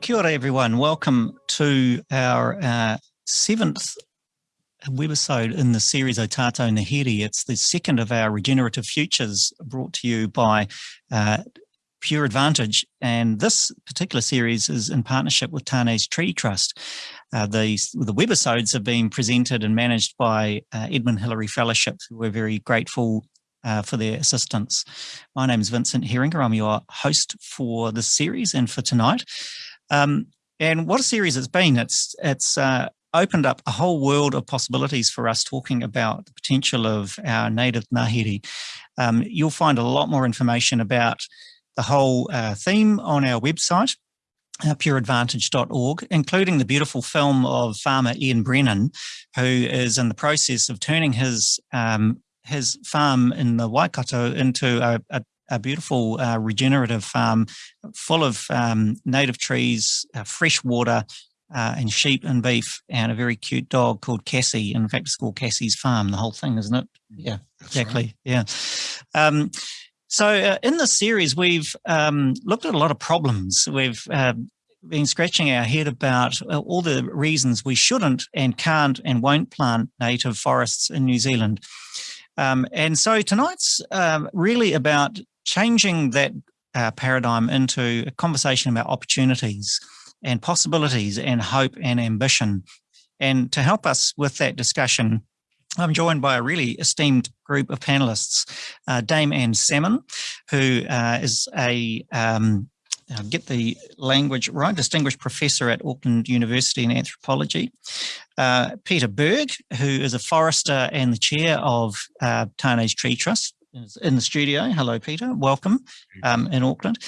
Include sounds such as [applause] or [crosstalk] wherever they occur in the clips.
Kia ora everyone. Welcome to our uh, seventh webisode in the series O Tātou Ngāhere. It's the second of our Regenerative Futures brought to you by uh, Pure Advantage. And this particular series is in partnership with Tane's Tree Trust. Uh, the, the webisodes have been presented and managed by uh, Edmund Hillary Fellowship, who we're very grateful uh, for their assistance. My name is Vincent Heeringa. I'm your host for this series and for tonight. Um, and what a series it's been. It's, it's uh, opened up a whole world of possibilities for us talking about the potential of our native Ngāhere. Um, you'll find a lot more information about the whole uh, theme on our website, uh, pureadvantage.org, including the beautiful film of farmer Ian Brennan, who is in the process of turning his um, his farm in the Waikato into a, a, a beautiful uh, regenerative farm full of um, native trees, uh, fresh water, uh, and sheep and beef, and a very cute dog called Cassie. In fact, it's called Cassie's Farm, the whole thing, isn't it? Mm, yeah, That's exactly. Right. Yeah. Um, so uh, in this series, we've um, looked at a lot of problems. We've uh, been scratching our head about uh, all the reasons we shouldn't and can't and won't plant native forests in New Zealand. Um, and so tonight's um, really about changing that uh, paradigm into a conversation about opportunities and possibilities and hope and ambition. And to help us with that discussion, I'm joined by a really esteemed group of panelists, uh, Dame Anne Salmond, who uh, is a um, I'll get the language right, Distinguished Professor at Auckland University in Anthropology. Uh, Peter Berg, who is a forester and the chair of uh, Tree Trust in the studio. Hello, Peter. Welcome um, in Auckland.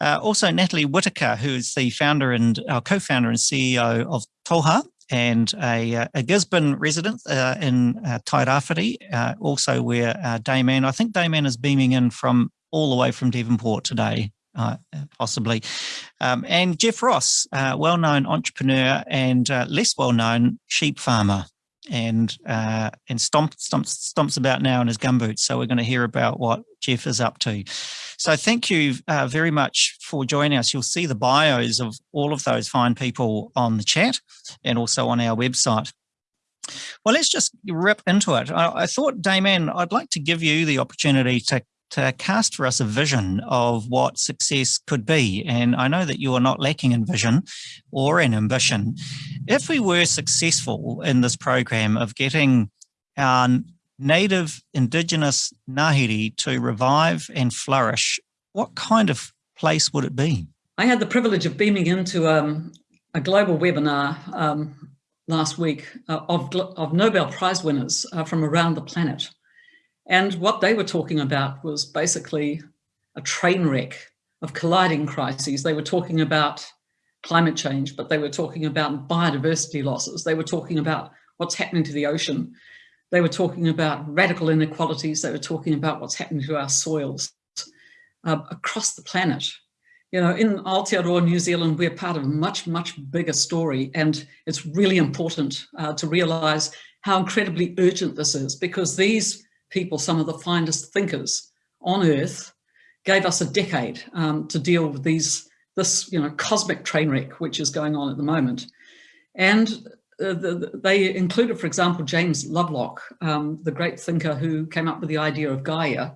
Uh, also, Natalie Whitaker, who is the founder and our co-founder and CEO of Toha, and a, a Gisborne resident uh, in uh, Tairāwhiti, uh, also where uh, Dame Anne, I think Dame Anne is beaming in from all the way from Devonport today uh, possibly. Um, and Geoff Ross, uh, well-known entrepreneur and uh, less well-known sheep farmer and uh, and stomp, stomps, stomps about now in his gumboots. So we're going to hear about what Geoff is up to. So thank you uh, very much for joining us. You'll see the bios of all of those fine people on the chat and also on our website. Well, let's just rip into it. I, I thought, Dame Anne, I'd like to give you the opportunity to to cast for us a vision of what success could be. And I know that you are not lacking in vision or in ambition. If we were successful in this program of getting our native indigenous Ngāhere to revive and flourish, what kind of place would it be? I had the privilege of beaming into um, a global webinar um, last week uh, of, of Nobel Prize winners uh, from around the planet. And what they were talking about was basically a train wreck of colliding crises. They were talking about climate change, but they were talking about biodiversity losses. They were talking about what's happening to the ocean. They were talking about radical inequalities. They were talking about what's happening to our soils uh, across the planet. You know, in Aotearoa, New Zealand, we're part of a much, much bigger story. And it's really important uh, to realize how incredibly urgent this is because these people, some of the finest thinkers on earth, gave us a decade um, to deal with these this you know cosmic train wreck which is going on at the moment. And uh, the, they included, for example, James Lovelock, um, the great thinker who came up with the idea of Gaia.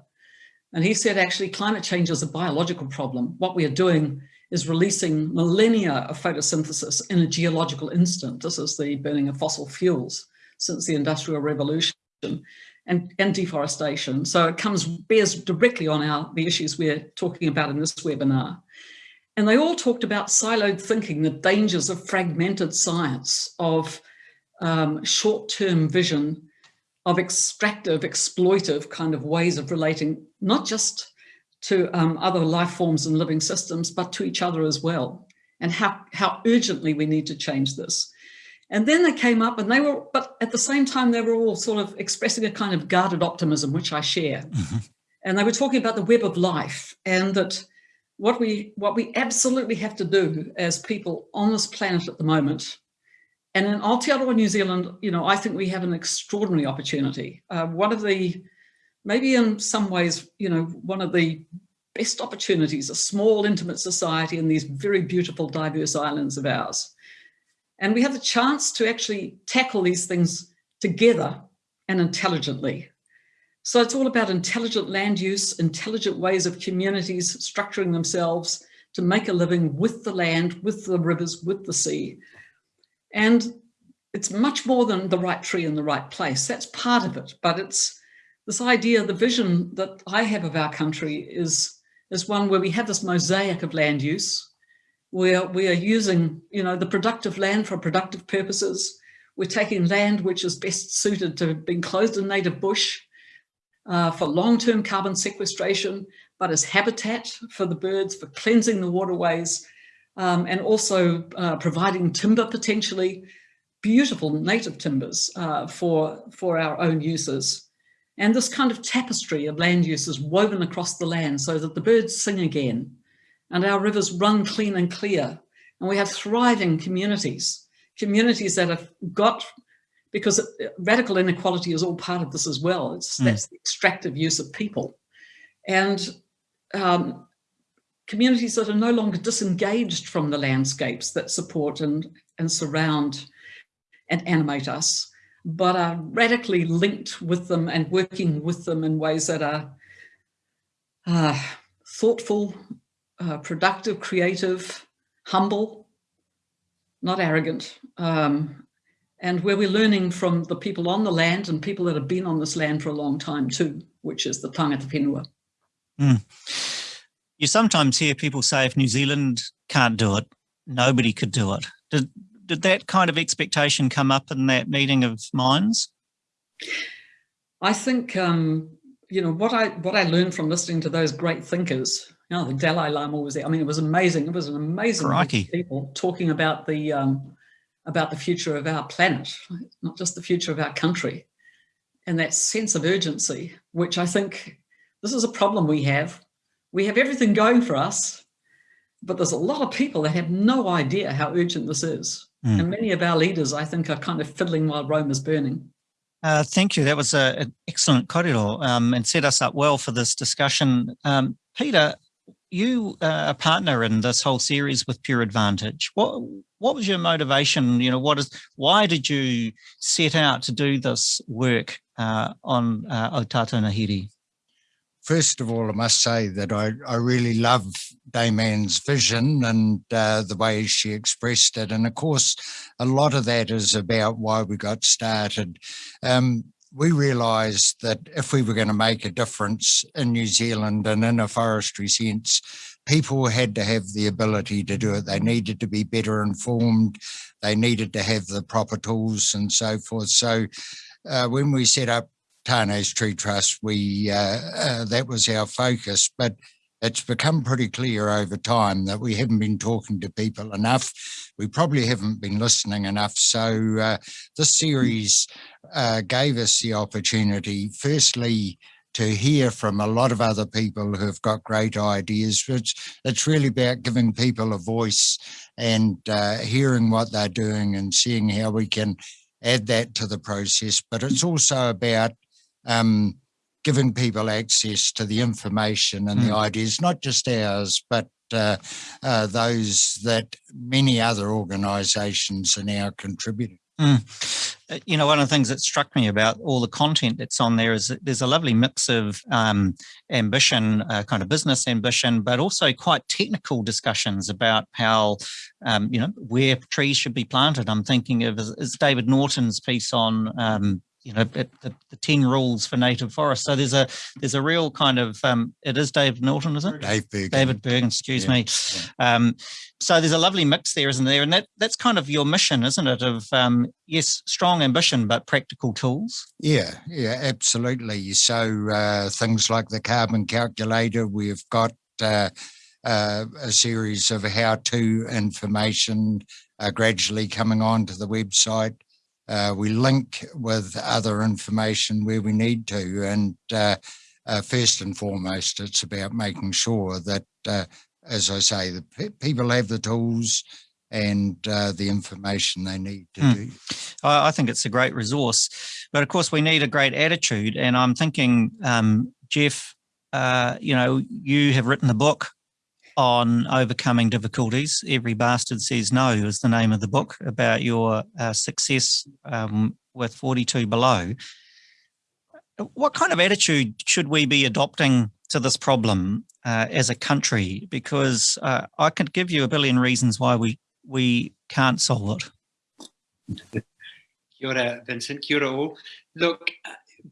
And he said, actually, climate change is a biological problem. What we are doing is releasing millennia of photosynthesis in a geological instant. This is the burning of fossil fuels since the Industrial Revolution and, and deforestation. So it comes bears directly on our the issues we're talking about in this webinar. And they all talked about siloed thinking, the dangers of fragmented science, of um, short-term vision, of extractive, exploitive kind of ways of relating, not just to um, other life forms and living systems, but to each other as well, and how, how urgently we need to change this. And then they came up and they were, but at the same time, they were all sort of expressing a kind of guarded optimism, which I share. Mm -hmm. And they were talking about the web of life and that what we, what we absolutely have to do as people on this planet at the moment, and in Aotearoa, New Zealand, you know, I think we have an extraordinary opportunity. Uh, one of the, maybe in some ways, you know, one of the best opportunities, a small intimate society in these very beautiful diverse islands of ours. And we have the chance to actually tackle these things together and intelligently. So it's all about intelligent land use, intelligent ways of communities structuring themselves to make a living with the land, with the rivers, with the sea. And it's much more than the right tree in the right place. That's part of it, but it's this idea, the vision that I have of our country is, is one where we have this mosaic of land use, where we are using, you know, the productive land for productive purposes. We're taking land which is best suited to being closed in native bush uh, for long-term carbon sequestration, but as habitat for the birds, for cleansing the waterways, um, and also uh, providing timber potentially, beautiful native timbers uh, for, for our own uses. And this kind of tapestry of land use is woven across the land so that the birds sing again and our rivers run clean and clear. And we have thriving communities, communities that have got, because radical inequality is all part of this as well. It's, mm. That's the extractive use of people. And um, communities that are no longer disengaged from the landscapes that support and, and surround and animate us but are radically linked with them and working with them in ways that are uh, thoughtful, uh, productive, creative, humble, not arrogant, um, and where we're learning from the people on the land and people that have been on this land for a long time too, which is the tangata whenua. Mm. You sometimes hear people say if New Zealand can't do it, nobody could do it. Did, did that kind of expectation come up in that meeting of minds? I think, um, you know, what I what I learned from listening to those great thinkers, you know, the Dalai Lama was there. I mean, it was amazing. It was an amazing people talking about the um, about the future of our planet, not just the future of our country, and that sense of urgency, which I think this is a problem we have. We have everything going for us, but there's a lot of people that have no idea how urgent this is. Mm. And many of our leaders, I think, are kind of fiddling while Rome is burning. Uh, thank you. That was an excellent kōrero um, and set us up well for this discussion. Um, Peter, you are a partner in this whole series with Pure Advantage. What what was your motivation? You know, what is why did you set out to do this work uh, on uh, Ōtātou Ngāhere? first of all, I must say that I, I really love Dame Anne's vision and uh, the way she expressed it. And of course, a lot of that is about why we got started. Um, we realised that if we were going to make a difference in New Zealand and in a forestry sense, people had to have the ability to do it. They needed to be better informed. They needed to have the proper tools and so forth. So uh, when we set up Tane's Tree Trust, we uh, uh, that was our focus, but it's become pretty clear over time that we haven't been talking to people enough. We probably haven't been listening enough. So uh, this series uh, gave us the opportunity, firstly, to hear from a lot of other people who've got great ideas. It's, it's really about giving people a voice and uh, hearing what they're doing and seeing how we can add that to the process. But it's also about um, giving people access to the information and mm. the ideas, not just ours, but uh, uh, those that many other organisations are now contributing. Mm. You know, one of the things that struck me about all the content that's on there is that there's a lovely mix of um, ambition, uh, kind of business ambition, but also quite technical discussions about how, um, you know, where trees should be planted. I'm thinking of is, is David Norton's piece on um, you know the, the, 10 rules for native forests. So there's a there's a real kind of um it is david norton isn't it? Dave bergen. David bergen excuse yeah, me. Yeah. um so there's a lovely mix there isn't there? And that that's kind of your mission isn't it of um yes strong ambition but practical tools? Yeah yeah absolutely. So uh things like the carbon calculator we've got uh, uh, a series of how-to information uh, gradually coming onto the website uh, we link with other information where we need to. And uh, uh, first and foremost, it's about making sure that, uh, as I say, the people have the tools and uh, the information they need to mm. do. I think it's a great resource, but of course we need a great attitude. And I'm thinking, um, Geoff, uh, you know, you have written the book on overcoming difficulties. Every Bastard Says No is the name of the book about your uh, success um, with 42 Below. What kind of attitude should we be adopting to this problem uh, as a country? Because uh, I could give you a billion reasons why we, we can't solve it. [laughs] Kia ora, Vincent. Kia ora all. Look,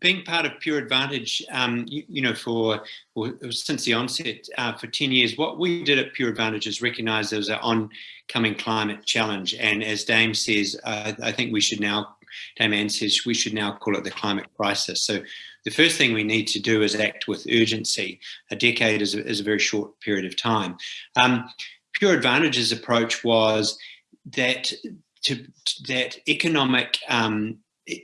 being part of Pure Advantage, um, you, you, know, for well, since the onset uh, for 10 years, what we did at Pure Advantage is recognize there was an oncoming climate challenge. And as Dame says, uh, I think we should now, Dame Anne says, we should now call it the climate crisis. So the first thing we need to do is act with urgency. A decade is a, is a very short period of time. Um, Pure Advantage's approach was that to, that economic um,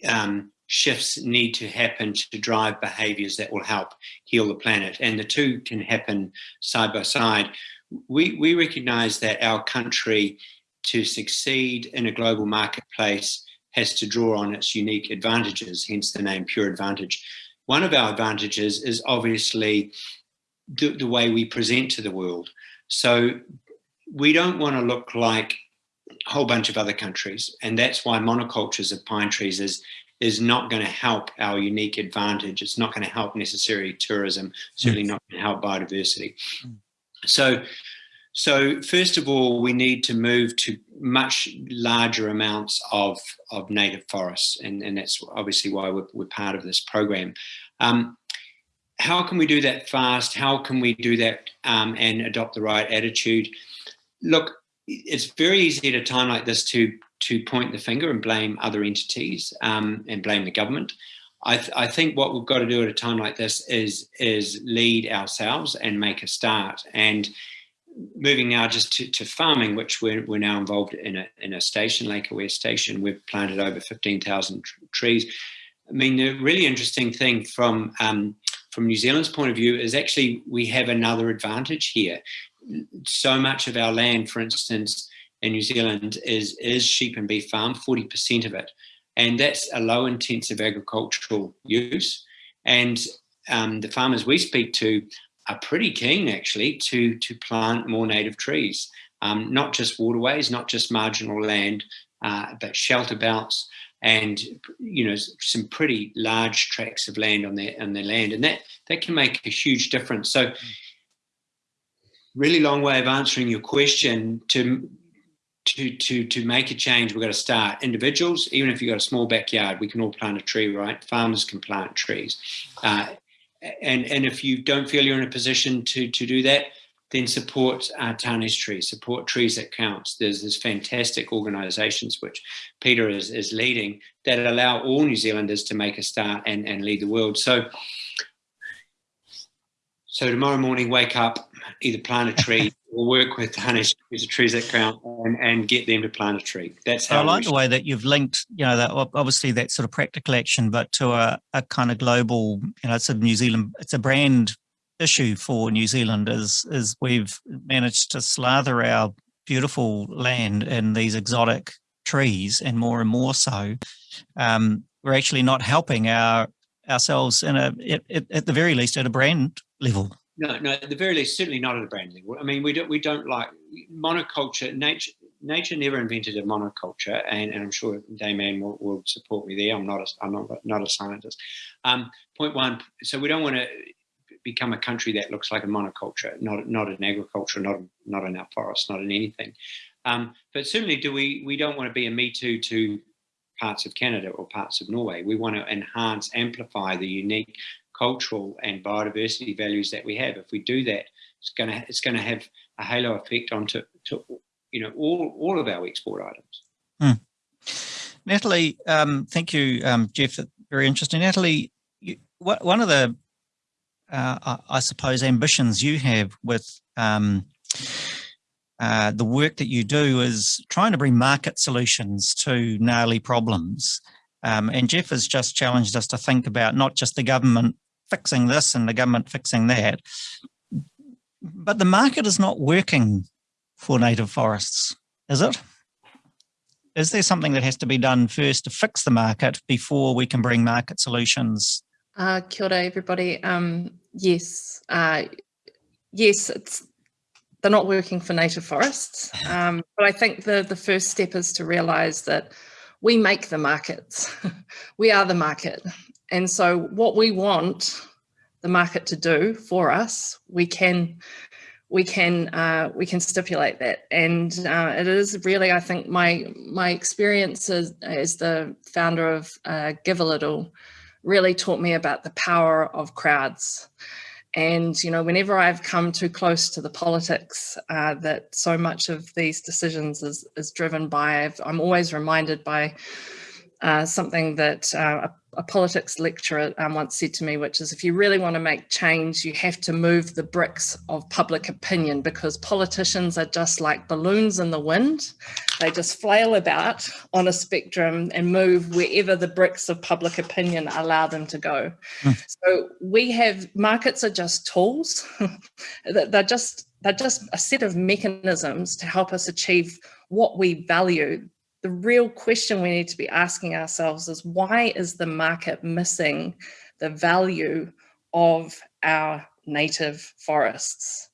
um, shifts need to happen to drive behaviors that will help heal the planet. And the two can happen side by side. We, we recognize that our country to succeed in a global marketplace has to draw on its unique advantages, hence the name Pure Advantage. One of our advantages is obviously the, the way we present to the world. So we don't want to look like a whole bunch of other countries. And that's why monocultures of pine trees is is not going to help our unique advantage. It's not going to help necessarily tourism, certainly not going to help biodiversity. Mm. So, so first of all, we need to move to much larger amounts of, of native forests, and, and that's obviously why we're, we're part of this program. Um, how can we do that fast? How can we do that um, and adopt the right attitude? Look, it's very easy at a time like this to to point the finger and blame other entities um, and blame the government. I, th I, think what we've got to do at a time like this is is lead ourselves and make a start. And moving now just to, to farming, which we're, we're now involved in a, in a station, Lake Hāwea Station, we've planted over 15,000 trees. I mean, the really interesting thing from um, from New Zealand's point of view is actually we have another advantage here. So much of our land, for instance, in New Zealand is, is sheep and beef farm, 40% of it. And that's a low intensive agricultural use. And um, the farmers we speak to are pretty keen actually to, to plant more native trees, um, not just waterways, not just marginal land, uh, but shelter belts and you know some pretty large tracts of land on their on their land and that that can make a huge difference so really long way of answering your question to to to to make a change, we've got to start individuals. Even if you've got a small backyard, we can all plant a tree, right? Farmers can plant trees, uh, and and if you don't feel you're in a position to to do that, then support uh, Tane's trees, support trees that counts. There's this fantastic organisations which Peter is is leading that allow all New Zealanders to make a start and and lead the world. So. So tomorrow morning, wake up, either plant a tree [laughs] or work with Hanish, who's a trees that count, and, and get them to plant a tree. That's how I like the way that you've linked, you know, that obviously that sort of practical action, but to a, a kind of global, you know, it's a New Zealand, it's a brand issue for New Zealand is, is we've managed to slather our beautiful land in these exotic trees and more and more so. Um, we're actually not helping our ourselves in a, at, at the very least at a brand level. No, no, at the very least, certainly not at a brand level. I mean, we don't we don't like monoculture. Nature nature never invented a monoculture, and, and I'm sure Dame Anne will, will support me there. I'm not a I'm not not a scientist. Um, point one. So we don't want to become a country that looks like a monoculture, not not in agriculture, not not in our forests, not in anything. Um, but certainly, do we we don't want to be a me too to parts of Canada or parts of Norway. We want to enhance, amplify the unique cultural and biodiversity values that we have. If we do that, it's going to it's going to have a halo effect onto to, you know all all of our export items. Hmm. Natalie, um, thank you, um, Geoff. Very interesting. Natalie, you, one of the uh, I suppose ambitions you have with um, uh, the work that you do is trying to bring market solutions to gnarly problems. Um, and Geoff has just challenged us to think about not just the government fixing this and the government fixing that, but the market is not working for native forests, is it? Is there something that has to be done first to fix the market before we can bring market solutions Uh, kia ora, everybody. Um, yes, uh, yes, it's they're not working for native forests, um, but I think the the first step is to realise that we make the markets. [laughs] we are the market, and so what we want the market to do for us, we can we can uh, we can stipulate that. And uh, it is really, I think, my my experience as, as the founder of uh, Givealittle really taught me about the power of crowds. And you know, whenever I've come too close to the politics uh, that so much of these decisions is is driven by, i am always reminded by uh, something that uh, a politics lecturer um, once said to me, which is if you really want to make change, you have to move the bricks of public opinion because politicians are just like balloons in the wind. They just flail about on a spectrum and move wherever the bricks of public opinion allow them to go. Mm. So we have markets are just tools. [laughs] they're just they're just a set of mechanisms to help us achieve what we value the real question we need to be asking ourselves is why is the market missing the value of our native forests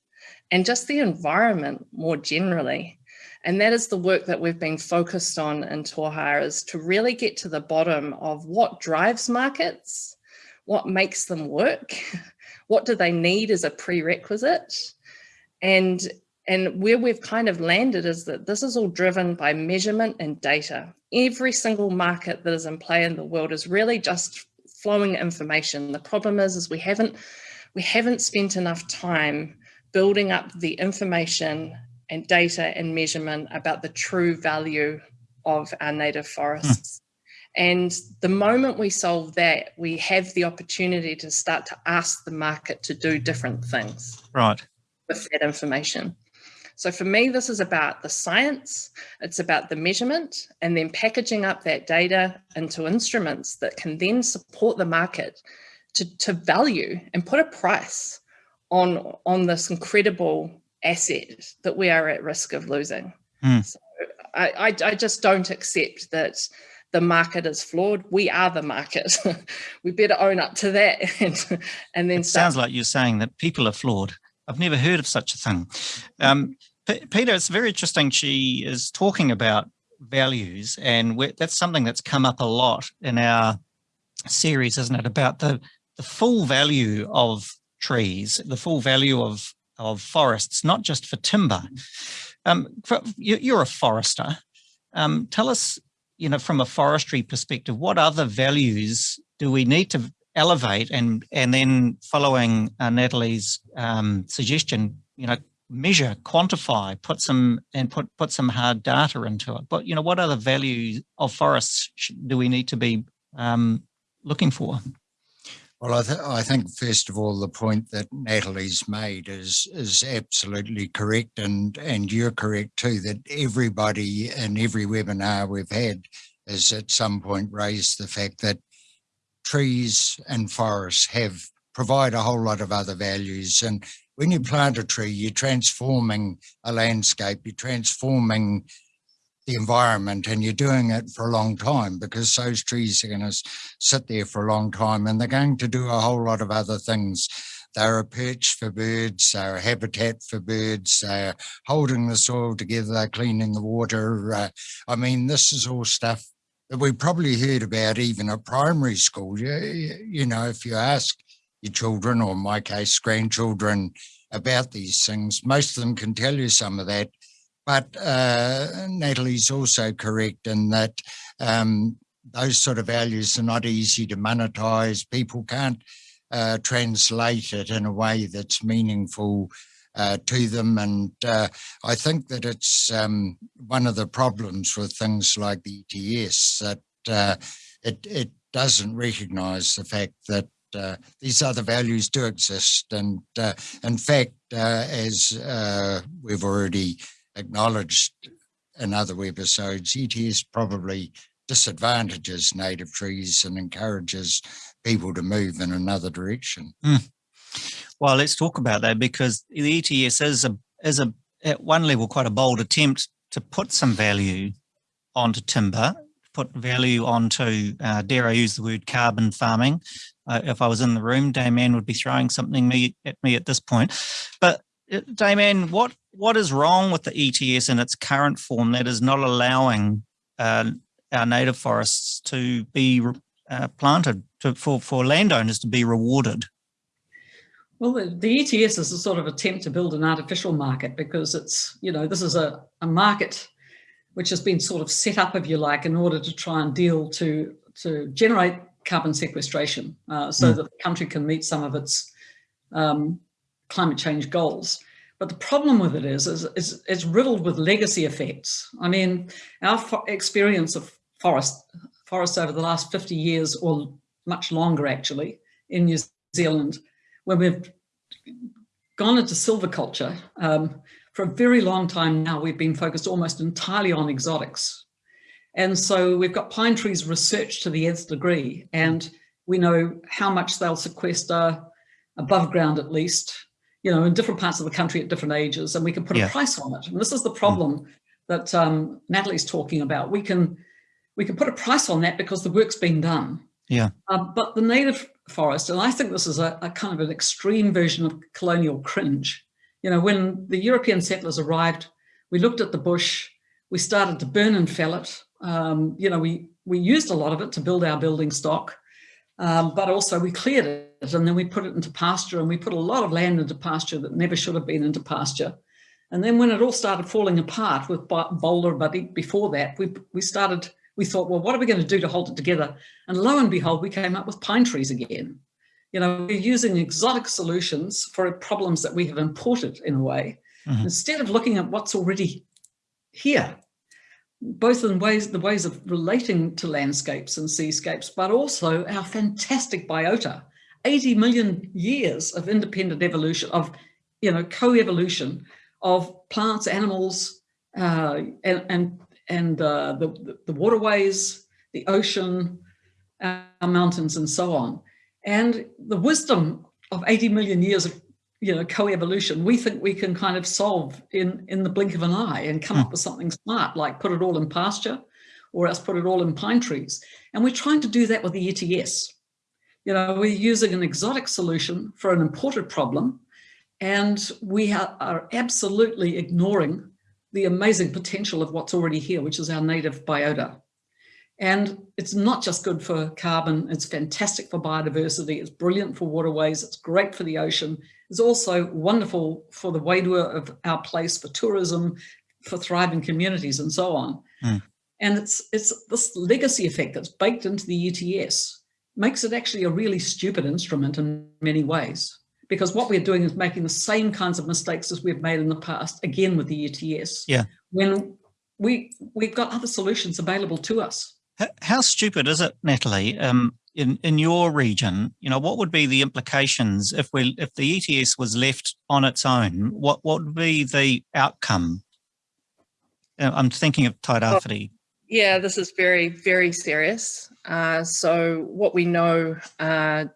and just the environment more generally. And that is the work that we've been focused on in Toha is to really get to the bottom of what drives markets, what makes them work, [laughs] what do they need as a prerequisite, and and where we've kind of landed is that this is all driven by measurement and data. Every single market that is in play in the world is really just flowing information. The problem is, is we haven't, we haven't spent enough time building up the information and data and measurement about the true value of our native forests. Hmm. And the moment we solve that, we have the opportunity to start to ask the market to do different things. Right. With that information. So for me, this is about the science, it's about the measurement, and then packaging up that data into instruments that can then support the market to, to value and put a price on, on this incredible asset that we are at risk of losing. Mm. So I, I, I just don't accept that the market is flawed. We are the market. [laughs] we better own up to that. [laughs] And, and then it sounds like you're saying that people are flawed. I've never heard of such a thing. Um, P Peter, it's very interesting. She is talking about values, and that's something that's come up a lot in our series, isn't it? About the the full value of trees, the full value of of forests, not just for timber. Um, for, you, are a forester. Um, tell us, you know, from a forestry perspective, what other values do we need to elevate and and then following uh, Natalie's um, suggestion, you know, measure, quantify, put some and put put some hard data into it. But you know, what other values of forests do we need to be um, looking for? Well, I, th I, think first of all, the point that Natalie's made is is absolutely correct, and and you're correct too. That everybody in every webinar we've had has at some point raised the fact that trees and forests have provide a whole lot of other values. And when you plant a tree, you're transforming a landscape, you're transforming the environment and you're doing it for a long time because those trees are going to sit there for a long time and they're going to do a whole lot of other things. They're a perch for birds, they're a habitat for birds, they're holding the soil together, they're cleaning the water. Uh, I mean, this is all stuff that we probably heard about even at primary school. You, you know, if you ask your children, or in my case, grandchildren, about these things, most of them can tell you some of that. But uh, Natalie's also correct in that um, those sort of values are not easy to monetize. People can't uh, translate it in a way that's meaningful uh, to them. And uh, I think that it's um, one of the problems with things like the ETS that uh, it, it doesn't recognize the fact that uh, these other values do exist. And uh, in fact, uh, as uh, we've already acknowledged in other webisodes, ETS probably disadvantages native trees and encourages people to move in another direction. Mm. Well, let's talk about that because the ETS is a is a at one level quite a bold attempt to put some value onto timber, put value onto, uh, dare I use the word carbon farming, uh, if I was in the room. Dame Anne would be throwing something me at me at this point. But uh, Dame Anne, what what is wrong with the ETS in its current form that is not allowing uh, our native forests to be uh, planted to, for for landowners to be rewarded? Well, the, the, ETS is a sort of attempt to build an artificial market because it's, you know, this is a, a market which has been sort of set up, if you like, in order to try and deal to, to generate carbon sequestration uh, so mm. that the country can meet some of its um, climate change goals. But the problem with it is, is, is it's riddled with legacy effects. I mean, our experience of forest, forests over the last 50 years or much longer actually in New Zealand when we've gone into silviculture, um, for a very long time now, we've been focused almost entirely on exotics. And so we've got pine trees researched to the nth degree, and we know how much they'll sequester above ground at least, you know, in different parts of the country at different ages, and we can put yeah. a price on it. And this is the problem mm. that um, Natalie's talking about. We can we can put a price on that because the work's been done. Yeah. Uh, but the native forest, and I think this is a, a, kind of an extreme version of colonial cringe. You know, when the European settlers arrived, we looked at the bush, we started to burn and fell it. Um, you know, we, we used a lot of it to build our building stock, um, but also we cleared it and then we put it into pasture and we put a lot of land into pasture that never should have been into pasture. And then when it all started falling apart with Bola, but before that, we, we started we thought, well, what are we going to do to hold it together? And lo and behold, we came up with pine trees again. You know, we're using exotic solutions for problems that we have imported in a way, mm -hmm. instead of looking at what's already here, both in ways, the ways of relating to landscapes and seascapes, but also our fantastic biota, 80 million years of independent evolution, of, you know, co-evolution of plants, animals, uh, and, and and uh, the, the waterways, the ocean, our mountains and so on. And the wisdom of 80 million years of you know, co-evolution, we think we can kind of solve in, in the blink of an eye and come mm. up with something smart, like put it all in pasture or else put it all in pine trees. And we're trying to do that with the ETS. You know, we're using an exotic solution for an imported problem, and we are absolutely ignoring the amazing potential of what's already here, which is our native biota. And it's not just good for carbon, it's fantastic for biodiversity, it's brilliant for waterways, it's great for the ocean. It's also wonderful for the wairua of our place, for tourism, for thriving communities and so on. Mm. And it's, it's this legacy effect that's baked into the ETS makes it actually a really stupid instrument in many ways because what we're doing is making the same kinds of mistakes as we've made in the past, again with the ETS. Yeah. When we, we've got other solutions available to us. How stupid is it, Natalie? Um, in in your region, you know, what would be the implications if we if the ETS was left on its own? What what would be the outcome? Uh, I'm thinking of Tairāwhiti. yeah, this is very very serious. Uh, so what we know uh,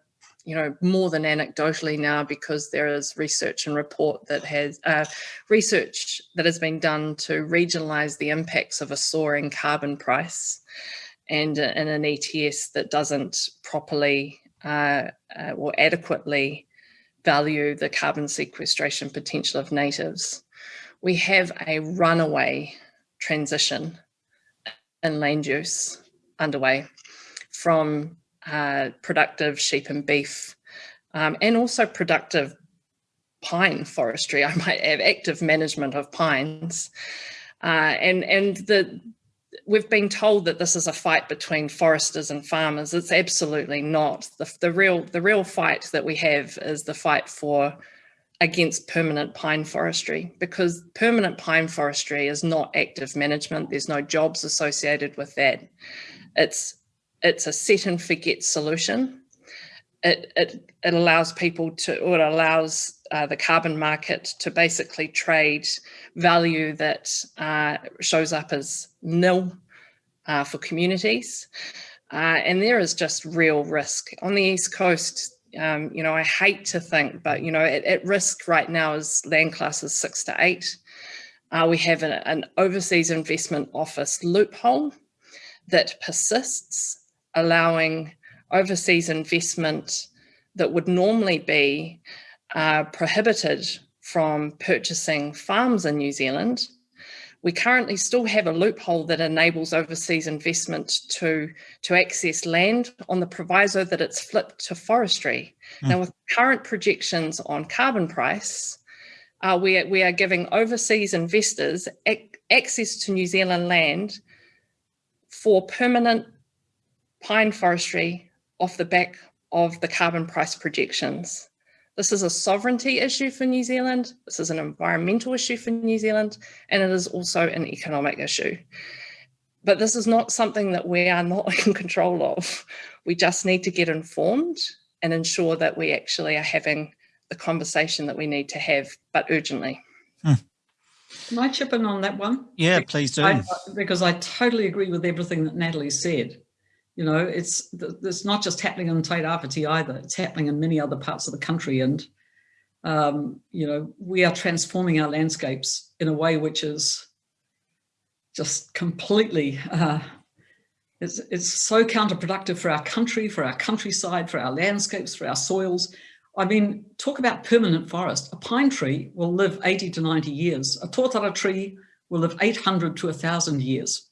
you know, more than anecdotally now because there is research and report that has uh, research that has been done to regionalize the impacts of a soaring carbon price and uh, in an ETS that doesn't properly uh, uh, or adequately value the carbon sequestration potential of natives. We have a runaway transition in land use underway from uh, productive sheep and beef, um, and also productive pine forestry. [laughs] I might add active management of pines. Uh, and and the we've been told that this is a fight between foresters and farmers. It's absolutely not. The, the real the real fight that we have is the fight for against permanent pine forestry because permanent pine forestry is not active management. There's no jobs associated with that. It's it's a set and forget solution. It, it, it allows people to, or it allows uh, the carbon market to basically trade value that uh, shows up as nil uh, for communities. Uh, and there is just real risk. On the East Coast, um, you know, I hate to think, but, you know, at, at risk right now is land classes six to eight. Uh, we have an, an overseas investment office loophole that persists allowing overseas investment that would normally be uh, prohibited from purchasing farms in New Zealand, we currently still have a loophole that enables overseas investment to, to access land on the proviso that it's flipped to forestry. Mm. Now, with current projections on carbon price, uh, we, are, we are giving overseas investors ac access to New Zealand land for permanent pine forestry off the back of the carbon price projections. This is a sovereignty issue for New Zealand. This is an environmental issue for New Zealand, and it is also an economic issue. But this is not something that we are not [laughs] in control of. We just need to get informed and ensure that we actually are having the conversation that we need to have, but urgently. Hmm. Can I chip in on that one? Yeah, please do. I, because I totally agree with everything that Natalie said. You know, it's it's not just happening in Tairāwhiti either. It's happening in many other parts of the country. And, um, you know, we are transforming our landscapes in a way which is just completely, uh, it's, it's so counterproductive for our country, for our countryside, for our landscapes, for our soils. I mean, talk about permanent forest. A pine tree will live 80 to 90 years. A tōtara tree will live 800 to 1,000 years.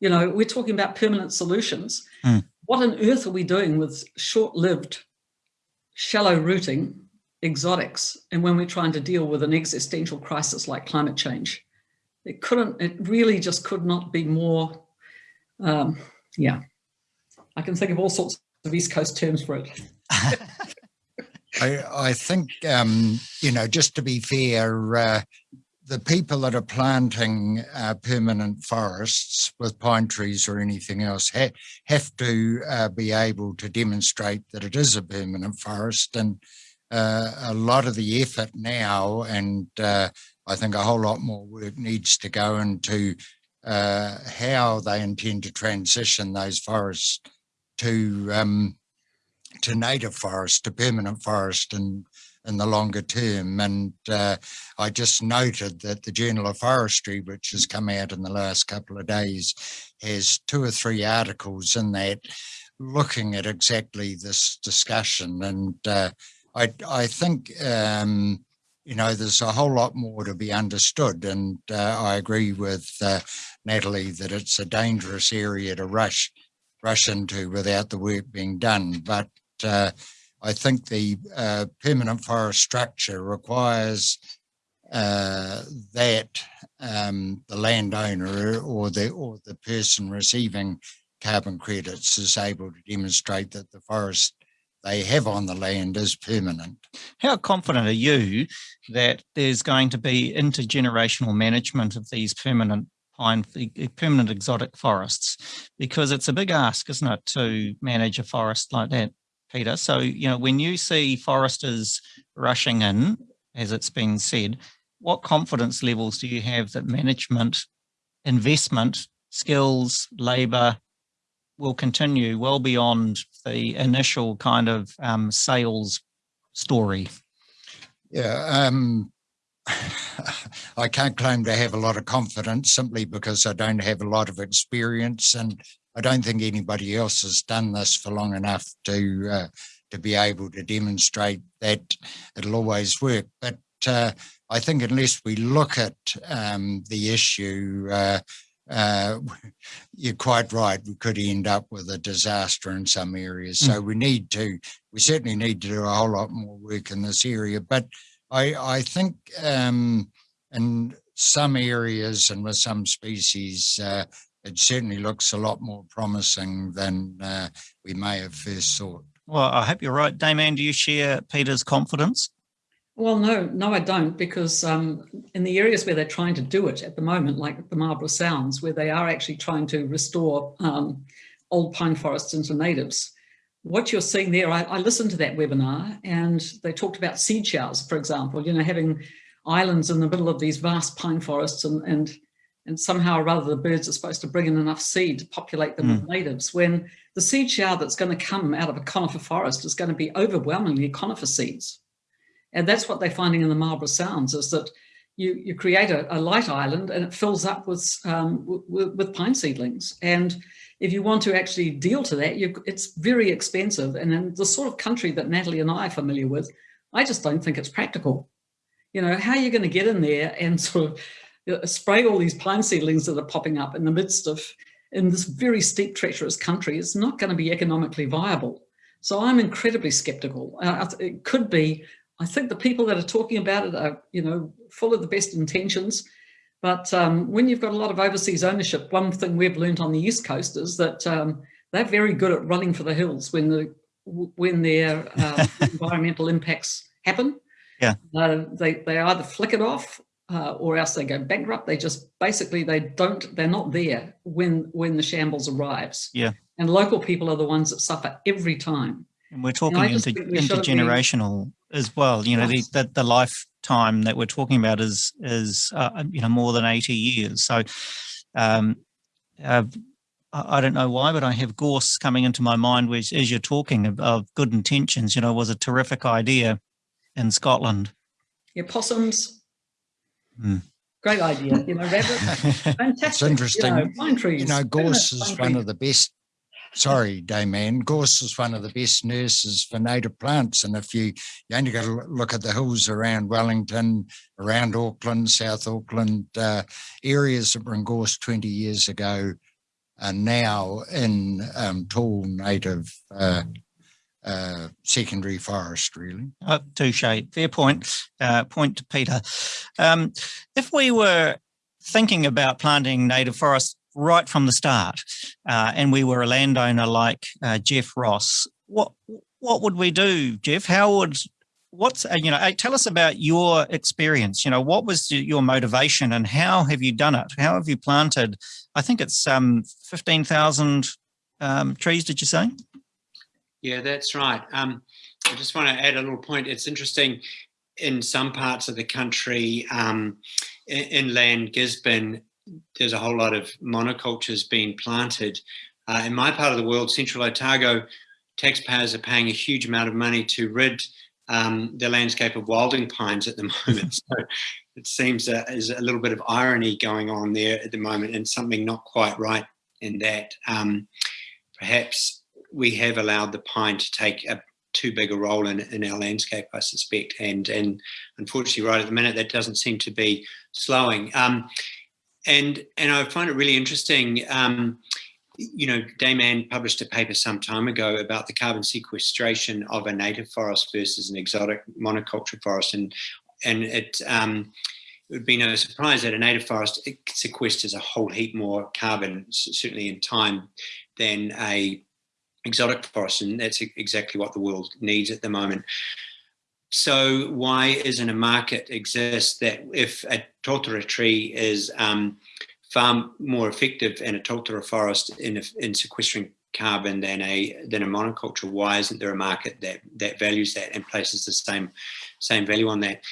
You know, we're talking about permanent solutions. Mm. What on earth are we doing with short-lived, shallow rooting exotics and when we're trying to deal with an existential crisis like climate change? It couldn't, it really just could not be more, um, yeah. I can think of all sorts of East Coast terms for it. [laughs] I, I, think, um, you know, just to be fair, uh, the people that are planting uh, permanent forests with pine trees or anything else ha have to uh, be able to demonstrate that it is a permanent forest. And uh, a lot of the effort now and uh, I think a whole lot more work needs to go into uh, how they intend to transition those forests to um, to native forest, to permanent forest and in the longer term. And uh, I just noted that the Journal of Forestry, which has come out in the last couple of days, has two or three articles in that looking at exactly this discussion. And uh, I, I think, um, you know, there's a whole lot more to be understood. And uh, I agree with uh, Natalie that it's a dangerous area to rush rush into without the work being done. But uh, I think the uh, permanent forest structure requires uh, that um, the landowner or the or the person receiving carbon credits is able to demonstrate that the forest they have on the land is permanent. How confident are you that there's going to be intergenerational management of these permanent pine, permanent exotic forests? Because it's a big ask, isn't it, to manage a forest like that? Peter. So, you know, when you see foresters rushing in, as it's been said, what confidence levels do you have that management, investment, skills, labour will continue well beyond the initial kind of um, sales story? Yeah, um, [laughs] I can't claim to have a lot of confidence simply because I don't have a lot of experience and I don't think anybody else has done this for long enough to uh, to be able to demonstrate that it'll always work. But uh, I think unless we look at um, the issue, uh, uh [laughs] you're quite right, we could end up with a disaster in some areas. Mm. So we need to, we certainly need to do a whole lot more work in this area. But I, I think um, in some areas and with some species, uh, it certainly looks a lot more promising than uh, we may have first thought. Well, I hope you're right. Dame Anne, do you share Peter's confidence? Well, no, no, I don't, because um, in the areas where they're trying to do it at the moment, like the Marlborough Sounds, where they are actually trying to restore um, old pine forests into natives, what you're seeing there, I, I, listened to that webinar and they talked about seed showers, for example, you know, having islands in the middle of these vast pine forests and, and and somehow or other the birds are supposed to bring in enough seed to populate them mm. with natives when the seed shower that's going to come out of a conifer forest is going to be overwhelmingly conifer seeds. And that's what they're finding in the Marlborough Sounds is that you, you create a, a light island and it fills up with, um, with, with pine seedlings. And if you want to actually deal to that, it's very expensive. And in the sort of country that Natalie and I are familiar with, I just don't think it's practical. You know, how are you going to get in there and [laughs] sort of uh, spray all these pine seedlings that are popping up in the midst of, in this very steep, treacherous country? It's not going to be economically viable. So I'm incredibly skeptical. Uh, it could be, I think the people that are talking about it are, you know, full of the best intentions. But um, when you've got a lot of overseas ownership, one thing we've learned on the East Coast is that um, they're very good at running for the hills when the when their uh, [laughs] environmental impacts happen. Yeah, uh, they they either flick it off uh, or else they go bankrupt. They just basically they don't they're not there when when the shambles arrives. Yeah, and local people are the ones that suffer every time. And we're talking inter, intergenerational as well. You know, yes. the, the, the lifetime that we're talking about is is uh, you know more than eighty years. So. Um, uh, I don't know why, but I have gorse coming into my mind, which, as you're talking of, of good intentions, you know, was a terrific idea in Scotland. Yeah, possums. Mm. Great idea. You know, rabbits. [laughs] Fantastic. It's interesting. You know, pine trees. You know, gorse is one of the best sorry, Dame Anne, gorse is one of the best nurses for native plants. And if you, you only got to look at the hills around Wellington, around Auckland, South Auckland, uh, areas that were in gorse 20 years ago are now in um, tall native uh, uh, secondary forest, really. Oh, touche, fair point. Uh, point to Peter. Um, if we were thinking about planting native forests right from the start, uh, and we were a landowner like uh, Geoff Ross, what what would we do, Geoff? How would what's uh, you know tell us about your experience you know what was your motivation and how have you done it how have you planted i think it's um 15,000 um, trees did you say yeah that's right um, i just want to add a little point it's interesting in some parts of the country um, inland gisborne there's a whole lot of monocultures being planted. Uh, in my part of the world, Central Otago, taxpayers are paying a huge amount of money to rid um, the landscape of wilding pines at the [laughs] moment. So it seems uh, there's a little bit of irony going on there at the moment and something not quite right in that. Um, perhaps we have allowed the pine to take a too big a role in, in our landscape, I suspect. And, and unfortunately, right at the minute, that doesn't seem to be slowing. Um, and and I find it really interesting. Um, you know, Dame Anne published a paper some time ago about the carbon sequestration of a native forest versus an exotic monoculture forest, and and it um, it would be no surprise that a native forest sequesters a whole heap more carbon, certainly in time, than a exotic forest, and that's exactly what the world needs at the moment. So why isn't a market exist that if a totara tree is um, far more effective in a totara forest in, in sequestering carbon than a than a monoculture, why isn't there a market that that values that and places the same same value on that?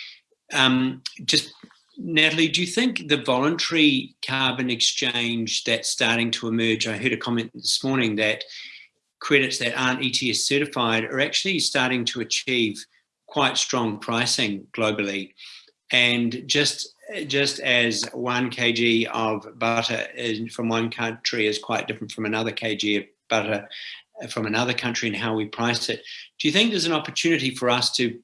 Um, just Natalie, do you think the voluntary carbon exchange that's starting to emerge? I heard a comment this morning that credits that aren't ETS certified are actually starting to achieve quite strong pricing globally. And just just as one kg of butter from one country is quite different from another kg of butter from another country and how we price it, do you think there's an opportunity for us to,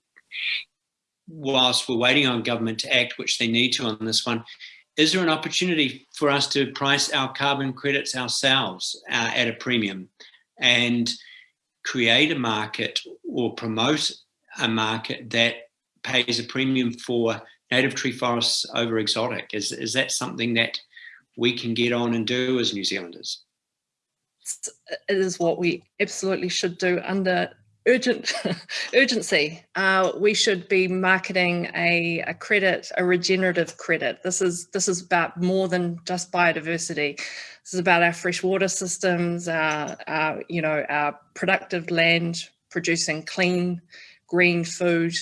whilst we're waiting on government to act, which they need to on this one, is there an opportunity for us to price our carbon credits ourselves uh, at a premium and create a market or promote a market that pays a premium for native tree forests over exotic. Is, is that something that we can get on and do as New Zealanders? It is what we absolutely should do under urgent [laughs] urgency. Uh, we should be marketing a, a credit, a regenerative credit. This is this is about more than just biodiversity. This is about our freshwater systems, our, our you know our productive land producing clean green food.